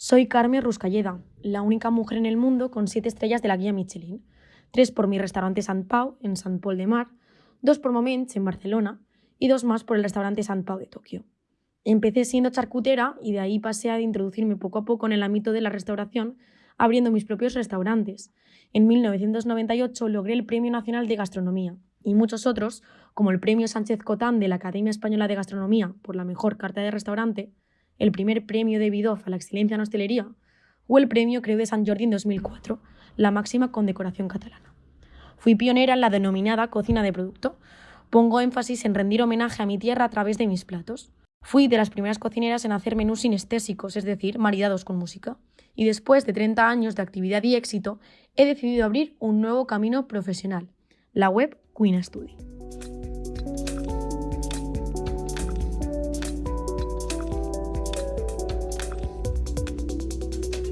Soy Carmen Ruscalleda, la única mujer en el mundo con siete estrellas de la guía Michelin. Tres por mi restaurante Sant Pau, en Sant Pol de Mar, dos por Moments, en Barcelona, y dos más por el restaurante Sant Pau de Tokio. Empecé siendo charcutera y de ahí pasé a introducirme poco a poco en el ámbito de la restauración, abriendo mis propios restaurantes. En 1998 logré el Premio Nacional de Gastronomía y muchos otros, como el Premio Sánchez Cotán de la Academia Española de Gastronomía por la mejor carta de restaurante, el primer premio de Bidoff a la excelencia en hostelería, o el premio Creu de Sant Jordi en 2004, la máxima condecoración catalana. Fui pionera en la denominada cocina de producto. Pongo énfasis en rendir homenaje a mi tierra a través de mis platos. Fui de las primeras cocineras en hacer menús sinestésicos, es decir, maridados con música. Y después de 30 años de actividad y éxito, he decidido abrir un nuevo camino profesional, la web Queen Study.